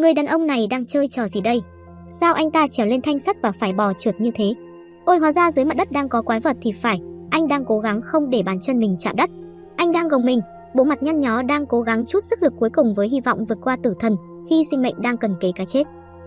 Người đàn ông này đang chơi trò gì đây? Sao anh ta trèo lên thanh sắt và phải bò trượt như thế? Ôi hóa ra dưới mặt đất đang có quái vật thì phải, anh đang cố gắng không để bàn chân mình chạm đất. Anh đang gồng mình, bộ mặt nhăn nhó đang cố gắng chút sức lực cuối cùng với hy vọng vượt qua tử thần khi sinh mệnh đang cần kề cái chết.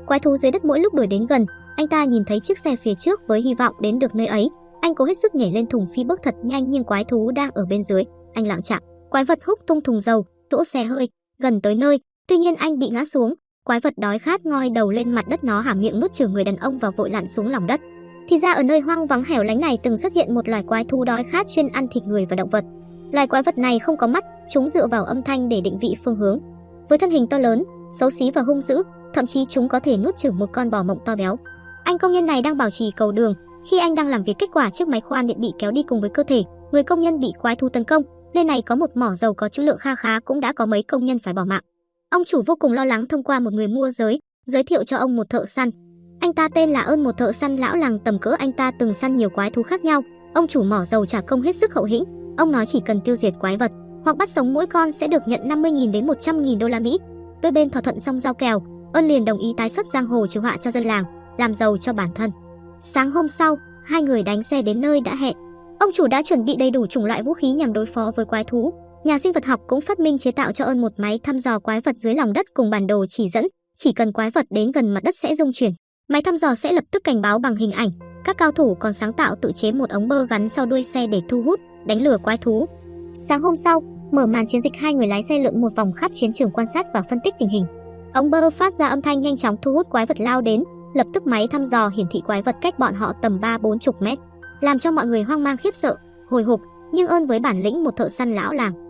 Quái thú dưới đất mỗi lúc đuổi đến gần, anh ta nhìn thấy chiếc xe phía trước với hy vọng đến được nơi ấy. Anh cố hết sức nhảy lên thùng phi bước thật nhanh nhưng quái thú đang ở bên dưới. Anh lặng chạm, quái vật húc tung thùng dầu, đỗ xe hơi, gần tới nơi. Tuy nhiên anh bị ngã xuống, quái vật đói khát ngoi đầu lên mặt đất nó hàm miệng nuốt chửng người đàn ông và vội lặn xuống lòng đất. Thì ra ở nơi hoang vắng hẻo lánh này từng xuất hiện một loài quái thú đói khát chuyên ăn thịt người và động vật. Loài quái vật này không có mắt, chúng dựa vào âm thanh để định vị phương hướng. Với thân hình to lớn, xấu xí và hung dữ, thậm chí chúng có thể nuốt chửng một con bò mộng to béo. Anh công nhân này đang bảo trì cầu đường, khi anh đang làm việc kết quả chiếc máy khoan điện bị kéo đi cùng với cơ thể, người công nhân bị quái thú tấn công. Nơi này có một mỏ dầu có trữ lượng kha khá cũng đã có mấy công nhân phải bỏ mạng. Ông chủ vô cùng lo lắng thông qua một người mua giới, giới thiệu cho ông một thợ săn. Anh ta tên là ơn một thợ săn lão làng tầm cỡ anh ta từng săn nhiều quái thú khác nhau. Ông chủ mỏ dầu trả công hết sức hậu hĩnh. Ông nói chỉ cần tiêu diệt quái vật hoặc bắt sống mỗi con sẽ được nhận 50.000 đến 100.000 đô la Mỹ. Đôi bên thỏa thuận xong giao kèo, ơn liền đồng ý tái xuất giang hồ trừ họa cho dân làng, làm giàu cho bản thân. Sáng hôm sau, hai người đánh xe đến nơi đã hẹn. Ông chủ đã chuẩn bị đầy đủ chủng loại vũ khí nhằm đối phó với quái thú. Nhà sinh vật học cũng phát minh chế tạo cho ơn một máy thăm dò quái vật dưới lòng đất cùng bản đồ chỉ dẫn, chỉ cần quái vật đến gần mặt đất sẽ rung chuyển. Máy thăm dò sẽ lập tức cảnh báo bằng hình ảnh. Các cao thủ còn sáng tạo tự chế một ống bơ gắn sau đuôi xe để thu hút, đánh lừa quái thú. Sáng hôm sau, mở màn chiến dịch hai người lái xe lượn một vòng khắp chiến trường quan sát và phân tích tình hình. Ống bơ phát ra âm thanh nhanh chóng thu hút quái vật lao đến, lập tức máy thăm dò hiển thị quái vật cách bọn họ tầm 3-40 mét, làm cho mọi người hoang mang khiếp sợ, hồi hộp, nhưng ơn với bản lĩnh một thợ săn lão làng.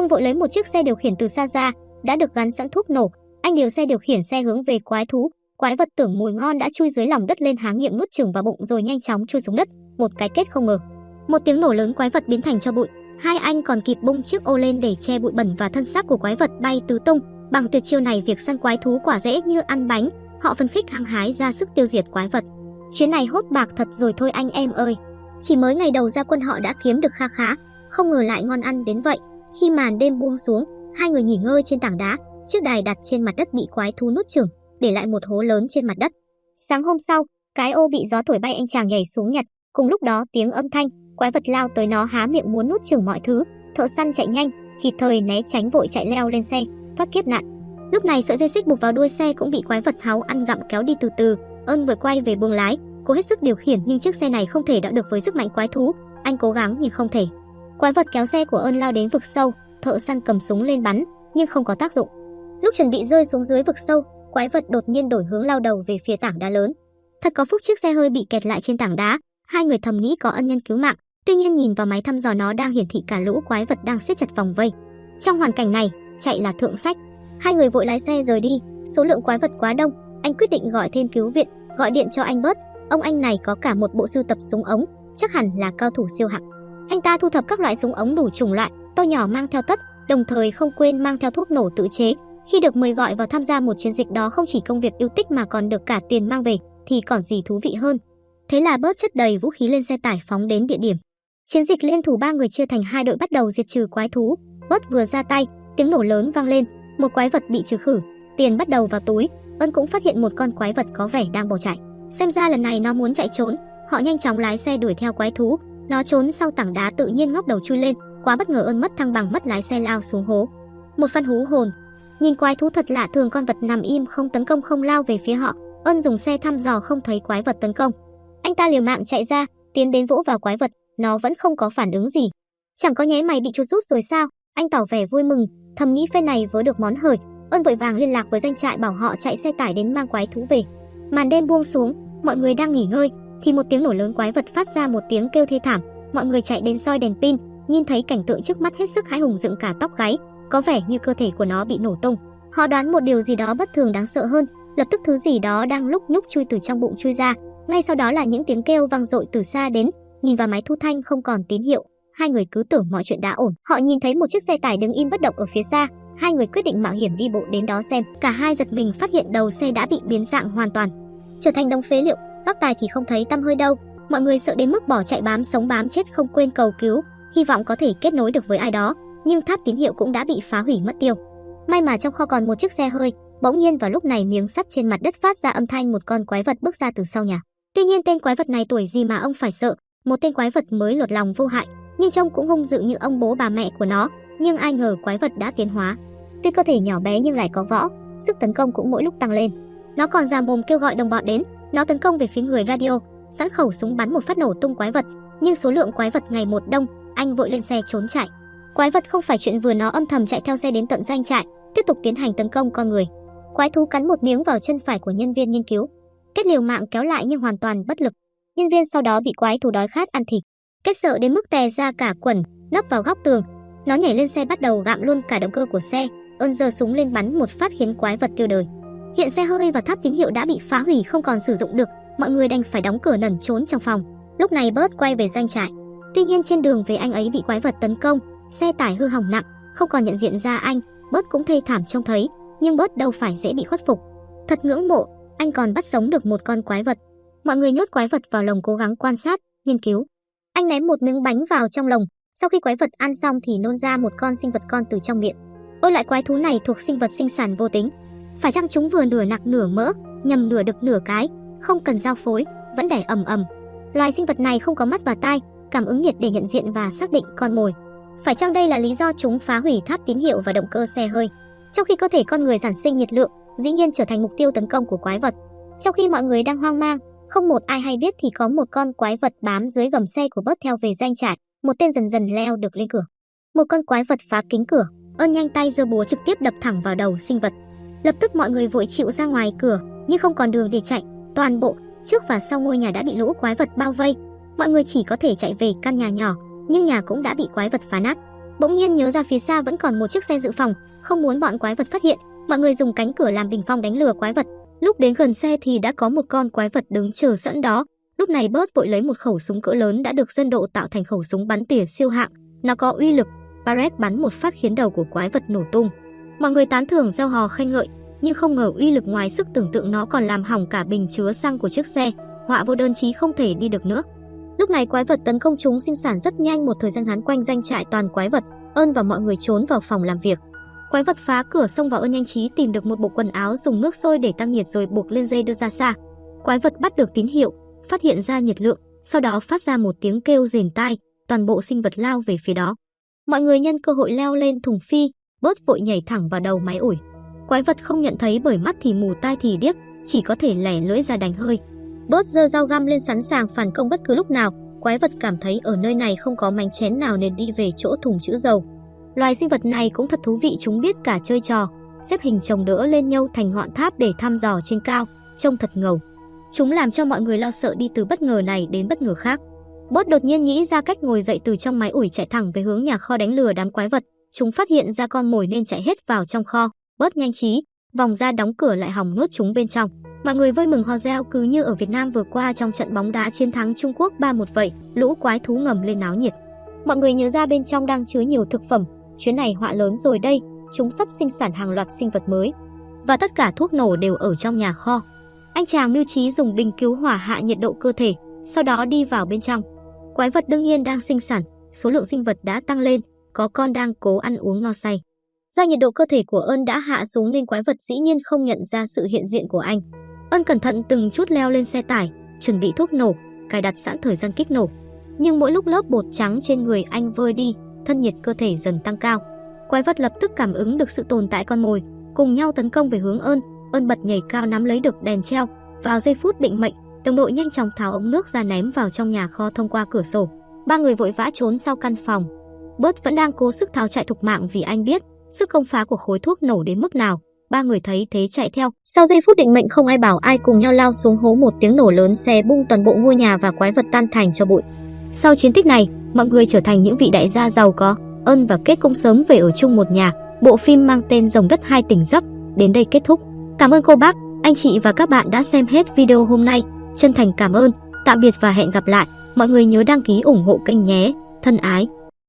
Ông vội lấy một chiếc xe điều khiển từ xa ra, đã được gắn sẵn thuốc nổ, anh điều xe điều khiển xe hướng về quái thú, quái vật tưởng mùi ngon đã chui dưới lòng đất lên háng nghiệm nuốt chửng vào bụng rồi nhanh chóng chui xuống đất, một cái kết không ngờ. Một tiếng nổ lớn quái vật biến thành cho bụi, hai anh còn kịp bung chiếc ô lên để che bụi bẩn và thân xác của quái vật bay tứ tung. Bằng tuyệt chiêu này việc săn quái thú quả dễ như ăn bánh, họ phân khích hăng hái ra sức tiêu diệt quái vật. Chuyến này hốt bạc thật rồi thôi anh em ơi. Chỉ mới ngày đầu ra quân họ đã kiếm được kha khá, không ngờ lại ngon ăn đến vậy. Khi màn đêm buông xuống, hai người nghỉ ngơi trên tảng đá, chiếc đài đặt trên mặt đất bị quái thú nuốt chửng, để lại một hố lớn trên mặt đất. Sáng hôm sau, cái ô bị gió thổi bay anh chàng nhảy xuống nhặt, cùng lúc đó tiếng âm thanh, quái vật lao tới nó há miệng muốn nuốt chửng mọi thứ. Thợ săn chạy nhanh, kịp thời né tránh vội chạy leo lên xe, thoát kiếp nạn. Lúc này sợi dây xích buộc vào đuôi xe cũng bị quái vật tháo ăn gặm kéo đi từ từ. Ơn vừa quay về buồng lái, cố hết sức điều khiển nhưng chiếc xe này không thể đỡ được với sức mạnh quái thú. Anh cố gắng nhưng không thể. Quái vật kéo xe của ơn lao đến vực sâu, thợ săn cầm súng lên bắn nhưng không có tác dụng. Lúc chuẩn bị rơi xuống dưới vực sâu, quái vật đột nhiên đổi hướng lao đầu về phía tảng đá lớn. Thật có phúc chiếc xe hơi bị kẹt lại trên tảng đá, hai người thầm nghĩ có ân nhân cứu mạng, tuy nhiên nhìn vào máy thăm dò nó đang hiển thị cả lũ quái vật đang siết chặt vòng vây. Trong hoàn cảnh này, chạy là thượng sách. Hai người vội lái xe rời đi, số lượng quái vật quá đông, anh quyết định gọi thêm cứu viện, gọi điện cho anh bớt. Ông anh này có cả một bộ sưu tập súng ống, chắc hẳn là cao thủ siêu hạng. Anh ta thu thập các loại súng ống đủ chủng loại, to nhỏ mang theo tất, đồng thời không quên mang theo thuốc nổ tự chế. Khi được mời gọi vào tham gia một chiến dịch đó không chỉ công việc yêu thích mà còn được cả tiền mang về, thì còn gì thú vị hơn. Thế là bớt chất đầy vũ khí lên xe tải phóng đến địa điểm. Chiến dịch liên thủ ba người chia thành hai đội bắt đầu diệt trừ quái thú. Bớt vừa ra tay, tiếng nổ lớn vang lên, một quái vật bị trừ khử, tiền bắt đầu vào túi. Ân cũng phát hiện một con quái vật có vẻ đang bỏ chạy. Xem ra lần này nó muốn chạy trốn, họ nhanh chóng lái xe đuổi theo quái thú. Nó trốn sau tảng đá tự nhiên ngóc đầu chui lên, quá bất ngờ ơn mất thăng bằng mất lái xe lao xuống hố. Một phan hú hồn. Nhìn quái thú thật lạ thường con vật nằm im không tấn công không lao về phía họ. Ân dùng xe thăm dò không thấy quái vật tấn công. Anh ta liều mạng chạy ra, tiến đến vỗ vào quái vật, nó vẫn không có phản ứng gì. Chẳng có nháy mày bị chuột rút rồi sao? Anh tỏ vẻ vui mừng, thầm nghĩ phen này vớ được món hời. Ân vội vàng liên lạc với doanh trại bảo họ chạy xe tải đến mang quái thú về. Màn đêm buông xuống, mọi người đang nghỉ ngơi, thì một tiếng nổ lớn quái vật phát ra một tiếng kêu thê thảm. Mọi người chạy đến soi đèn pin, nhìn thấy cảnh tượng trước mắt hết sức hãi hùng dựng cả tóc gáy, có vẻ như cơ thể của nó bị nổ tung. Họ đoán một điều gì đó bất thường đáng sợ hơn, lập tức thứ gì đó đang lúc nhúc chui từ trong bụng chui ra, ngay sau đó là những tiếng kêu vang dội từ xa đến, nhìn vào máy thu thanh không còn tín hiệu, hai người cứ tưởng mọi chuyện đã ổn. Họ nhìn thấy một chiếc xe tải đứng im bất động ở phía xa, hai người quyết định mạo hiểm đi bộ đến đó xem. Cả hai giật mình phát hiện đầu xe đã bị biến dạng hoàn toàn, trở thành đống phế liệu. Bác Tài thì không thấy tăm hơi đâu. Mọi người sợ đến mức bỏ chạy bám sống bám chết không quên cầu cứu, hy vọng có thể kết nối được với ai đó, nhưng tháp tín hiệu cũng đã bị phá hủy mất tiêu. May mà trong kho còn một chiếc xe hơi, Bỗng nhiên vào lúc này miếng sắt trên mặt đất phát ra âm thanh một con quái vật bước ra từ sau nhà. Tuy nhiên tên quái vật này tuổi gì mà ông phải sợ, một tên quái vật mới lột lòng vô hại, nhưng trông cũng hung dữ như ông bố bà mẹ của nó, nhưng ai ngờ quái vật đã tiến hóa. Tuy cơ thể nhỏ bé nhưng lại có võ, sức tấn công cũng mỗi lúc tăng lên. Nó còn ra mồm kêu gọi đồng bọn đến, nó tấn công về phía người radio, sẵn khẩu súng bắn một phát nổ tung quái vật, nhưng số lượng quái vật ngày một đông, anh vội lên xe trốn chạy. Quái vật không phải chuyện vừa nó âm thầm chạy theo xe đến tận doanh trại, tiếp tục tiến hành tấn công con người. Quái thú cắn một miếng vào chân phải của nhân viên nghiên cứu. Kết liều mạng kéo lại nhưng hoàn toàn bất lực. Nhân viên sau đó bị quái thú đói khát ăn thịt. Kết sợ đến mức tè ra cả quần, nấp vào góc tường. Nó nhảy lên xe bắt đầu gặm luôn cả động cơ của xe, ơn giơ súng lên bắn một phát khiến quái vật tiêu đời. Hiện xe hơi và tháp tín hiệu đã bị phá hủy không còn sử dụng được, mọi người đành phải đóng cửa nẩn trốn trong phòng. Lúc này Bert quay về doanh trại. Tuy nhiên trên đường về anh ấy bị quái vật tấn công, xe tải hư hỏng nặng, không còn nhận diện ra anh, Bert cũng thê thảm trông thấy, nhưng Bert đâu phải dễ bị khuất phục. Thật ngưỡng mộ, anh còn bắt sống được một con quái vật. Mọi người nhốt quái vật vào lồng cố gắng quan sát, nghiên cứu. Anh ném một miếng bánh vào trong lồng, sau khi quái vật ăn xong thì nôn ra một con sinh vật con từ trong miệng. Ôi lại quái thú này thuộc sinh vật sinh sản vô tính. Phải chăng chúng vừa nửa nạc nửa mỡ, nhầm nửa đực nửa cái, không cần giao phối, vẫn đẻ ầm ầm. Loài sinh vật này không có mắt và tai, cảm ứng nhiệt để nhận diện và xác định con mồi. Phải chăng đây là lý do chúng phá hủy tháp tín hiệu và động cơ xe hơi? Trong khi cơ thể con người sản sinh nhiệt lượng, dĩ nhiên trở thành mục tiêu tấn công của quái vật. Trong khi mọi người đang hoang mang, không một ai hay biết thì có một con quái vật bám dưới gầm xe của bớt theo về doanh trại, một tên dần dần leo được lên cửa. Một con quái vật phá kính cửa, ơn nhanh tay giơ búa trực tiếp đập thẳng vào đầu sinh vật. Lập tức mọi người vội chịu ra ngoài cửa, nhưng không còn đường để chạy, toàn bộ trước và sau ngôi nhà đã bị lũ quái vật bao vây. Mọi người chỉ có thể chạy về căn nhà nhỏ, nhưng nhà cũng đã bị quái vật phá nát. Bỗng nhiên nhớ ra phía xa vẫn còn một chiếc xe dự phòng, không muốn bọn quái vật phát hiện, mọi người dùng cánh cửa làm bình phong đánh lừa quái vật. Lúc đến gần xe thì đã có một con quái vật đứng chờ sẵn đó. Lúc này bớt vội lấy một khẩu súng cỡ lớn đã được dân độ tạo thành khẩu súng bắn tỉa siêu hạng. Nó có uy lực, Barrett bắn một phát khiến đầu của quái vật nổ tung. Mọi người tán thưởng gieo hò khen ngợi, nhưng không ngờ uy lực ngoài sức tưởng tượng nó còn làm hỏng cả bình chứa xăng của chiếc xe, họa vô đơn chí không thể đi được nữa. Lúc này quái vật tấn công chúng sinh sản rất nhanh một thời gian ngắn quanh danh trại toàn quái vật, ơn và mọi người trốn vào phòng làm việc. Quái vật phá cửa xông vào ơn nhanh trí tìm được một bộ quần áo dùng nước sôi để tăng nhiệt rồi buộc lên dây đưa ra xa. Quái vật bắt được tín hiệu, phát hiện ra nhiệt lượng, sau đó phát ra một tiếng kêu rền tai, toàn bộ sinh vật lao về phía đó. Mọi người nhân cơ hội leo lên thùng phi, bớt vội nhảy thẳng vào đầu máy ủi. Quái vật không nhận thấy bởi mắt thì mù tai thì điếc, chỉ có thể lẻ lưỡi ra đánh hơi. Bớt giơ dao găm lên sẵn sàng phản công bất cứ lúc nào, quái vật cảm thấy ở nơi này không có mảnh chén nào nên đi về chỗ thùng chữ dầu. Loài sinh vật này cũng thật thú vị chúng biết cả chơi trò, xếp hình chồng đỡ lên nhau thành ngọn tháp để thăm dò trên cao, trông thật ngầu. Chúng làm cho mọi người lo sợ đi từ bất ngờ này đến bất ngờ khác. Bớt đột nhiên nghĩ ra cách ngồi dậy từ trong máy ủi chạy thẳng về hướng nhà kho đánh lừa đám quái vật. Chúng phát hiện ra con mồi nên chạy hết vào trong kho. Bớt nhanh trí, vòng ra đóng cửa lại hòng nuốt chúng bên trong. Mọi người vui mừng hò reo cứ như ở Việt Nam vừa qua trong trận bóng đá chiến thắng Trung Quốc 3-1 vậy, lũ quái thú ngầm lên náo nhiệt. Mọi người nhớ ra bên trong đang chứa nhiều thực phẩm, chuyến này họa lớn rồi đây, chúng sắp sinh sản hàng loạt sinh vật mới. Và tất cả thuốc nổ đều ở trong nhà kho. Anh chàng mưu trí dùng bình cứu hỏa hạ nhiệt độ cơ thể, sau đó đi vào bên trong. Quái vật đương nhiên đang sinh sản, số lượng sinh vật đã tăng lên, có con đang cố ăn uống no say. Do nhiệt độ cơ thể của ơn đã hạ xuống nên quái vật dĩ nhiên không nhận ra sự hiện diện của anh. Ân cẩn thận từng chút leo lên xe tải, chuẩn bị thuốc nổ, cài đặt sẵn thời gian kích nổ. Nhưng mỗi lúc lớp bột trắng trên người anh vơi đi, thân nhiệt cơ thể dần tăng cao. Quái vật lập tức cảm ứng được sự tồn tại con mồi, cùng nhau tấn công về hướng ơn. Ơn bật nhảy cao nắm lấy được đèn treo. Vào giây phút định mệnh, đồng đội nhanh chóng tháo ống nước ra ném vào trong nhà kho thông qua cửa sổ. Ba người vội vã trốn sau căn phòng. Bớt vẫn đang cố sức tháo chạy thục mạng vì anh biết sức công phá của khối thuốc nổ đến mức nào ba người thấy thế chạy theo. Sau giây phút định mệnh không ai bảo ai cùng nhau lao xuống hố một tiếng nổ lớn xe bung toàn bộ ngôi nhà và quái vật tan thành cho bụi. Sau chiến tích này, mọi người trở thành những vị đại gia giàu có, ơn và kết cũng sớm về ở chung một nhà. Bộ phim mang tên Rồng đất hai tỉnh giấc đến đây kết thúc. Cảm ơn cô bác, anh chị và các bạn đã xem hết video hôm nay. Chân thành cảm ơn, tạm biệt và hẹn gặp lại. Mọi người nhớ đăng ký ủng hộ kênh nhé. Thân ái.